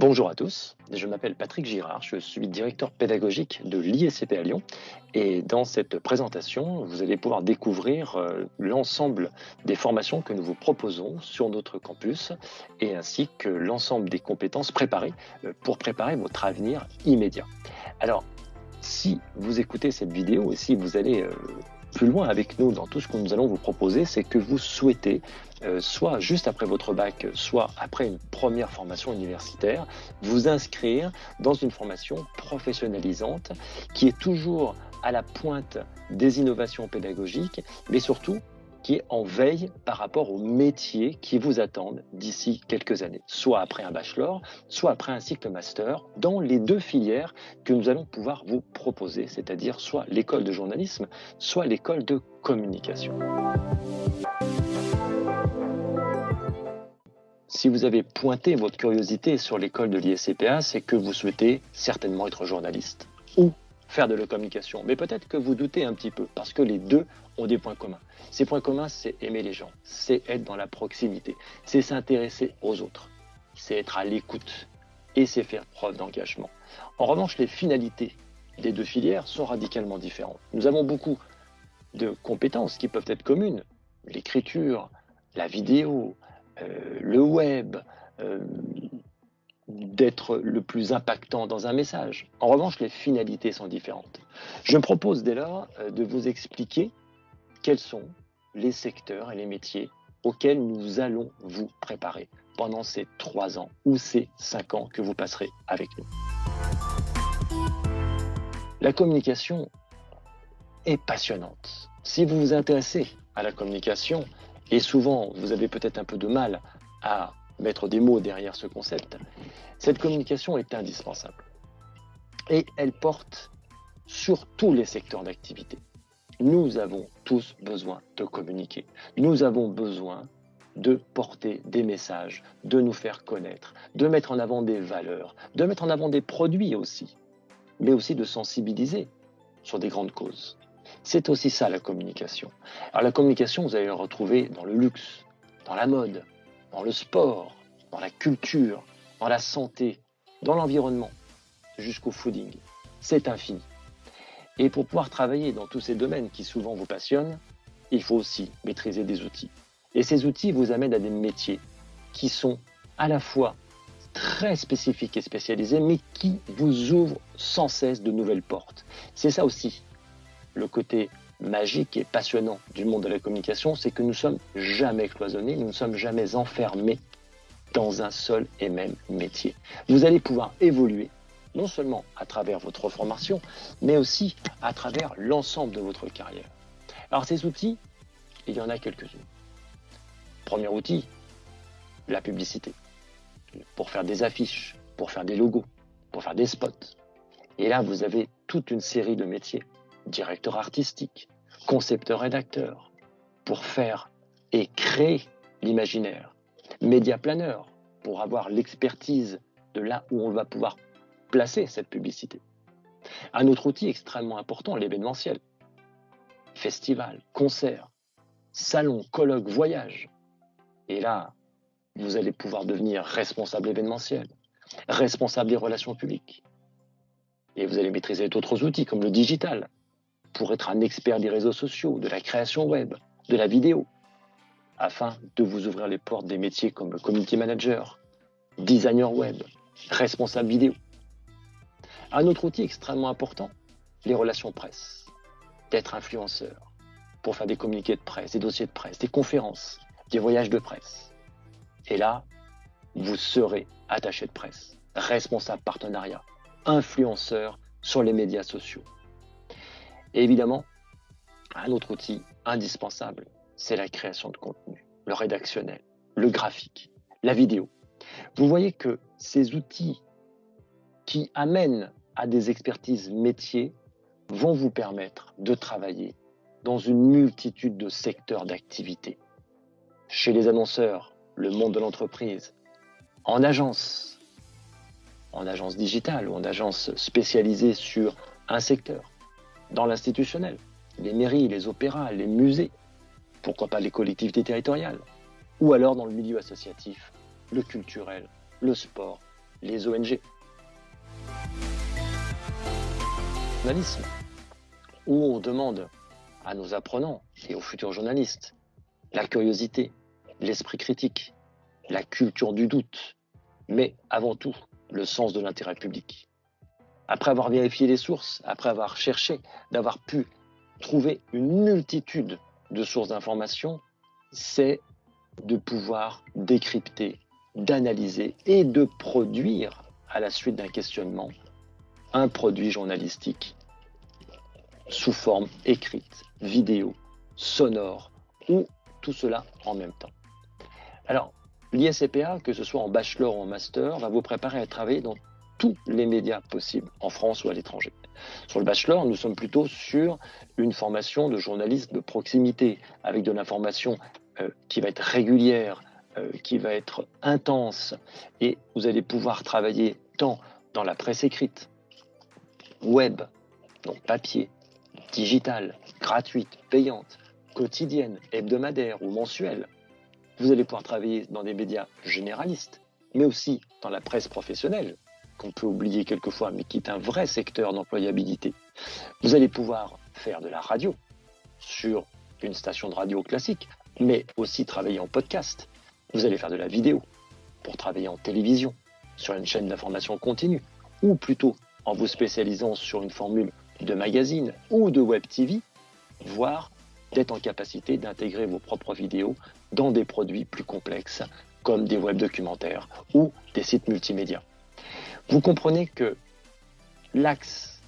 Bonjour à tous, je m'appelle Patrick Girard, je suis directeur pédagogique de l'ISCP à Lyon et dans cette présentation, vous allez pouvoir découvrir euh, l'ensemble des formations que nous vous proposons sur notre campus et ainsi que l'ensemble des compétences préparées euh, pour préparer votre avenir immédiat. Alors, si vous écoutez cette vidéo et si vous allez euh, plus loin avec nous dans tout ce que nous allons vous proposer, c'est que vous souhaitez, euh, soit juste après votre bac, soit après une première formation universitaire, vous inscrire dans une formation professionnalisante qui est toujours à la pointe des innovations pédagogiques, mais surtout qui est en veille par rapport aux métiers qui vous attendent d'ici quelques années, soit après un bachelor, soit après un cycle master, dans les deux filières que nous allons pouvoir vous proposer, c'est-à-dire soit l'école de journalisme, soit l'école de communication. Si vous avez pointé votre curiosité sur l'école de l'ISCPA, c'est que vous souhaitez certainement être journaliste ou faire de la communication. Mais peut-être que vous doutez un petit peu, parce que les deux ont des points communs. Ces points communs, c'est aimer les gens, c'est être dans la proximité, c'est s'intéresser aux autres, c'est être à l'écoute et c'est faire preuve d'engagement. En revanche, les finalités des deux filières sont radicalement différentes. Nous avons beaucoup de compétences qui peuvent être communes, l'écriture, la vidéo, euh, le web, euh, d'être le plus impactant dans un message. En revanche, les finalités sont différentes. Je me propose dès lors euh, de vous expliquer quels sont les secteurs et les métiers auxquels nous allons vous préparer pendant ces trois ans ou ces cinq ans que vous passerez avec nous. La communication est passionnante. Si vous vous intéressez à la communication, et souvent vous avez peut-être un peu de mal à mettre des mots derrière ce concept, cette communication est indispensable. Et elle porte sur tous les secteurs d'activité. Nous avons tous besoin de communiquer. Nous avons besoin de porter des messages, de nous faire connaître, de mettre en avant des valeurs, de mettre en avant des produits aussi, mais aussi de sensibiliser sur des grandes causes. C'est aussi ça la communication. Alors la communication, vous allez la retrouver dans le luxe, dans la mode, dans le sport, dans la culture, dans la santé, dans l'environnement, jusqu'au fooding. C'est infini. Et pour pouvoir travailler dans tous ces domaines qui souvent vous passionnent, il faut aussi maîtriser des outils. Et ces outils vous amènent à des métiers qui sont à la fois très spécifiques et spécialisés, mais qui vous ouvrent sans cesse de nouvelles portes. C'est ça aussi le côté magique et passionnant du monde de la communication, c'est que nous sommes jamais cloisonnés, nous ne sommes jamais enfermés dans un seul et même métier. Vous allez pouvoir évoluer non seulement à travers votre formation, mais aussi à travers l'ensemble de votre carrière. Alors ces outils, il y en a quelques-uns. Premier outil, la publicité. Pour faire des affiches, pour faire des logos, pour faire des spots. Et là, vous avez toute une série de métiers directeur artistique, concepteur rédacteur, pour faire et créer l'imaginaire, média planeur, pour avoir l'expertise de là où on va pouvoir placer cette publicité. Un autre outil extrêmement important, l'événementiel. Festival, concert, salon, colloque, voyage. Et là, vous allez pouvoir devenir responsable événementiel, responsable des relations publiques. Et vous allez maîtriser d'autres outils comme le digital, pour être un expert des réseaux sociaux, de la création web, de la vidéo, afin de vous ouvrir les portes des métiers comme community manager, designer web, responsable vidéo. Un autre outil extrêmement important, les relations presse, d'être influenceur pour faire des communiqués de presse, des dossiers de presse, des conférences, des voyages de presse. Et là, vous serez attaché de presse, responsable partenariat, influenceur sur les médias sociaux. Et évidemment, un autre outil indispensable, c'est la création de contenu, le rédactionnel, le graphique, la vidéo. Vous voyez que ces outils qui amènent à des expertises métiers vont vous permettre de travailler dans une multitude de secteurs d'activité. Chez les annonceurs, le monde de l'entreprise, en agence, en agence digitale ou en agence spécialisée sur un secteur, dans l'institutionnel, les mairies, les opéras, les musées, pourquoi pas les collectivités territoriales, ou alors dans le milieu associatif, le culturel, le sport les ONG. Journalisme, où on demande à nos apprenants et aux futurs journalistes la curiosité, l'esprit critique, la culture du doute, mais avant tout le sens de l'intérêt public. Après avoir vérifié les sources, après avoir cherché, d'avoir pu trouver une multitude de sources d'informations, c'est de pouvoir décrypter, d'analyser et de produire, à la suite d'un questionnement, un produit journalistique sous forme écrite, vidéo, sonore ou tout cela en même temps. Alors, l'ISCPA, que ce soit en bachelor ou en master, va vous préparer à travailler dans tous les médias possibles, en France ou à l'étranger. Sur le bachelor, nous sommes plutôt sur une formation de journaliste de proximité, avec de l'information euh, qui va être régulière, euh, qui va être intense, et vous allez pouvoir travailler tant dans la presse écrite, web, donc papier, digitale, gratuite, payante, quotidienne, hebdomadaire ou mensuelle. Vous allez pouvoir travailler dans des médias généralistes, mais aussi dans la presse professionnelle, qu'on peut oublier quelquefois, mais qui est un vrai secteur d'employabilité. Vous allez pouvoir faire de la radio sur une station de radio classique, mais aussi travailler en podcast. Vous allez faire de la vidéo pour travailler en télévision, sur une chaîne d'information continue, ou plutôt en vous spécialisant sur une formule de magazine ou de web TV, voire d'être en capacité d'intégrer vos propres vidéos dans des produits plus complexes comme des web documentaires ou des sites multimédia. Vous comprenez que l'axe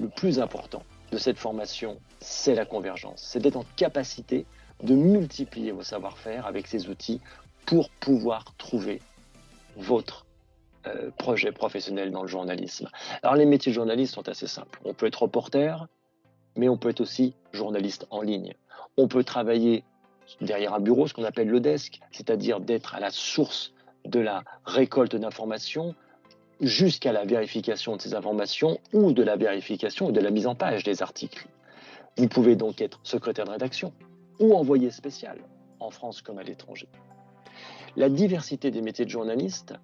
le plus important de cette formation, c'est la convergence. C'est d'être en capacité de multiplier vos savoir-faire avec ces outils pour pouvoir trouver votre euh, projet professionnel dans le journalisme. Alors les métiers de journaliste sont assez simples. On peut être reporter, mais on peut être aussi journaliste en ligne. On peut travailler derrière un bureau, ce qu'on appelle le desk, c'est-à-dire d'être à la source de la récolte d'informations jusqu'à la vérification de ces informations ou de la vérification et de la mise en page des articles. Vous pouvez donc être secrétaire de rédaction ou envoyé spécial, en France comme à l'étranger. La diversité des métiers de journaliste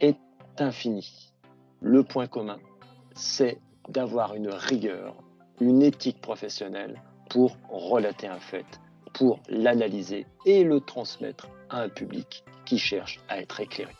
est infinie. Le point commun, c'est d'avoir une rigueur, une éthique professionnelle pour relater un fait, pour l'analyser et le transmettre à un public qui cherche à être éclairé.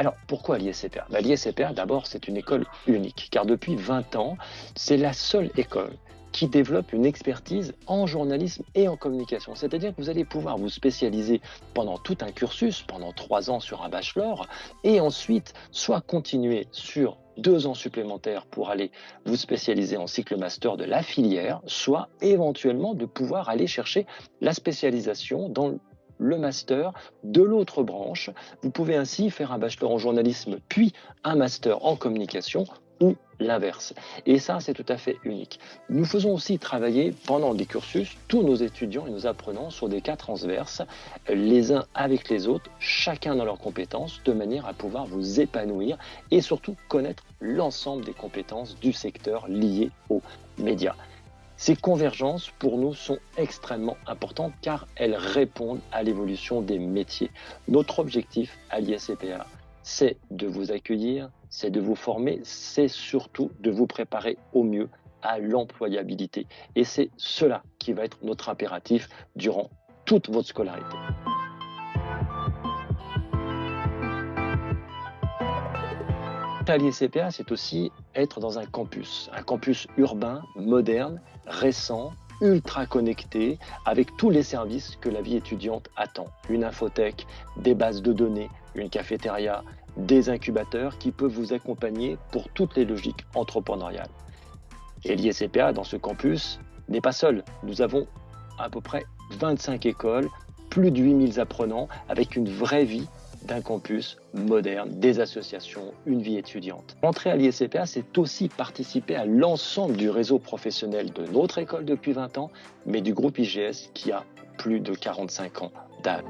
Alors, pourquoi l'ISCPR? Bah, d'abord, c'est une école unique, car depuis 20 ans, c'est la seule école qui développe une expertise en journalisme et en communication. C'est-à-dire que vous allez pouvoir vous spécialiser pendant tout un cursus, pendant trois ans sur un bachelor, et ensuite soit continuer sur deux ans supplémentaires pour aller vous spécialiser en cycle master de la filière, soit éventuellement de pouvoir aller chercher la spécialisation dans le master de l'autre branche. Vous pouvez ainsi faire un bachelor en journalisme puis un master en communication ou l'inverse. Et ça, c'est tout à fait unique. Nous faisons aussi travailler pendant les cursus tous nos étudiants et nos apprenants sur des cas transverses, les uns avec les autres, chacun dans leurs compétences, de manière à pouvoir vous épanouir et surtout connaître l'ensemble des compétences du secteur lié aux médias. Ces convergences, pour nous, sont extrêmement importantes car elles répondent à l'évolution des métiers. Notre objectif à l'ISCPA, c'est de vous accueillir, c'est de vous former, c'est surtout de vous préparer au mieux à l'employabilité. Et c'est cela qui va être notre impératif durant toute votre scolarité. À c'est aussi être dans un campus, un campus urbain, moderne, récent, ultra connecté, avec tous les services que la vie étudiante attend. Une infothèque, des bases de données, une cafétéria, des incubateurs qui peuvent vous accompagner pour toutes les logiques entrepreneuriales. Et l'ISCPA, dans ce campus, n'est pas seul. Nous avons à peu près 25 écoles, plus de 8000 apprenants, avec une vraie vie d'un campus moderne, des associations, une vie étudiante. Entrer à l'ISCPA, c'est aussi participer à l'ensemble du réseau professionnel de notre école depuis 20 ans, mais du groupe IGS qui a plus de 45 ans d'âge.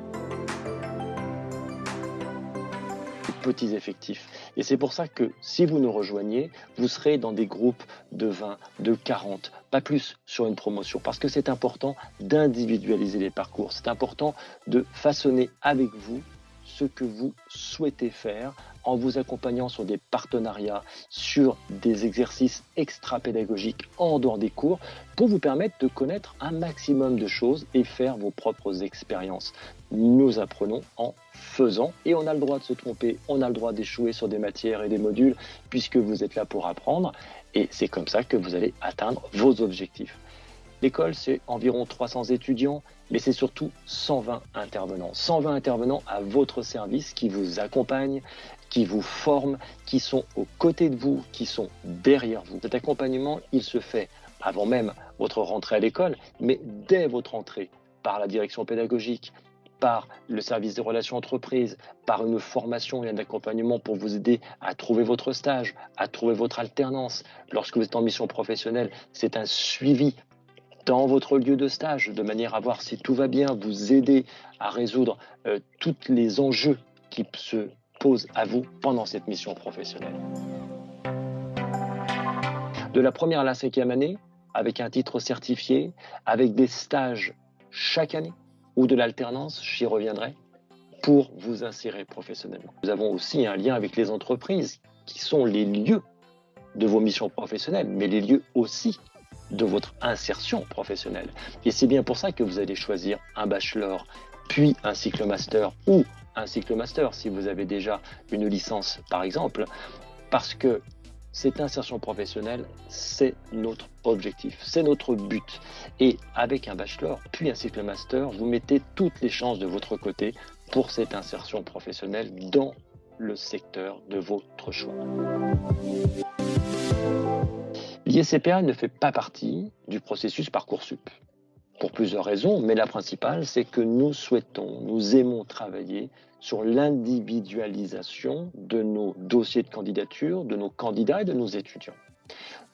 petits effectifs. Et c'est pour ça que si vous nous rejoignez, vous serez dans des groupes de 20, de 40, pas plus sur une promotion, parce que c'est important d'individualiser les parcours. C'est important de façonner avec vous que vous souhaitez faire en vous accompagnant sur des partenariats, sur des exercices extra-pédagogiques en dehors des cours pour vous permettre de connaître un maximum de choses et faire vos propres expériences. Nous apprenons en faisant et on a le droit de se tromper, on a le droit d'échouer sur des matières et des modules puisque vous êtes là pour apprendre et c'est comme ça que vous allez atteindre vos objectifs. L'école, c'est environ 300 étudiants, mais c'est surtout 120 intervenants. 120 intervenants à votre service qui vous accompagnent, qui vous forment, qui sont aux côtés de vous, qui sont derrière vous. Cet accompagnement, il se fait avant même votre rentrée à l'école, mais dès votre entrée par la direction pédagogique, par le service des relations entreprises, par une formation et un accompagnement pour vous aider à trouver votre stage, à trouver votre alternance. Lorsque vous êtes en mission professionnelle, c'est un suivi dans votre lieu de stage, de manière à voir si tout va bien, vous aider à résoudre euh, tous les enjeux qui se posent à vous pendant cette mission professionnelle. De la première à la cinquième année, avec un titre certifié, avec des stages chaque année, ou de l'alternance, j'y reviendrai, pour vous insérer professionnellement. Nous avons aussi un lien avec les entreprises, qui sont les lieux de vos missions professionnelles, mais les lieux aussi de votre insertion professionnelle. Et c'est bien pour ça que vous allez choisir un bachelor, puis un cycle master ou un cycle master si vous avez déjà une licence par exemple, parce que cette insertion professionnelle, c'est notre objectif, c'est notre but. Et avec un bachelor, puis un cycle master, vous mettez toutes les chances de votre côté pour cette insertion professionnelle dans le secteur de votre choix. L'ISCPA ne fait pas partie du processus Parcoursup pour plusieurs raisons, mais la principale, c'est que nous souhaitons, nous aimons travailler sur l'individualisation de nos dossiers de candidature, de nos candidats et de nos étudiants.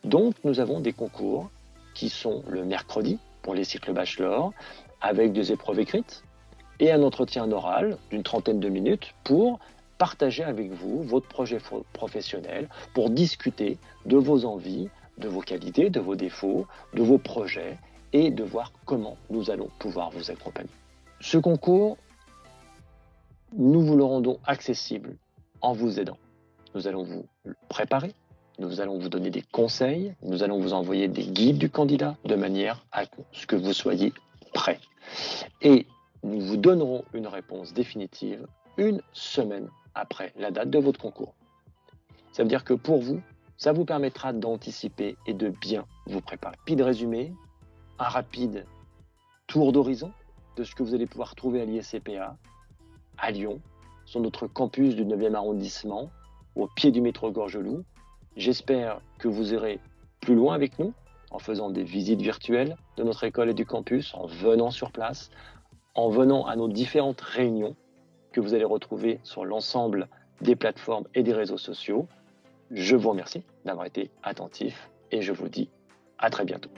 Donc, nous avons des concours qui sont le mercredi pour les cycles bachelor, avec des épreuves écrites et un entretien oral d'une trentaine de minutes pour partager avec vous votre projet professionnel, pour discuter de vos envies, de vos qualités, de vos défauts, de vos projets et de voir comment nous allons pouvoir vous accompagner. Ce concours, nous vous le rendons accessible en vous aidant. Nous allons vous préparer, nous allons vous donner des conseils, nous allons vous envoyer des guides du candidat de manière à ce que vous soyez prêt. Et nous vous donnerons une réponse définitive une semaine après la date de votre concours. Ça veut dire que pour vous, ça vous permettra d'anticiper et de bien vous préparer. Puis de résumé, un rapide tour d'horizon de ce que vous allez pouvoir trouver à l'ISCPA, à Lyon, sur notre campus du 9e arrondissement, au pied du métro Gorgelou. J'espère que vous irez plus loin avec nous en faisant des visites virtuelles de notre école et du campus, en venant sur place, en venant à nos différentes réunions que vous allez retrouver sur l'ensemble des plateformes et des réseaux sociaux. Je vous remercie d'avoir été attentif et je vous dis à très bientôt.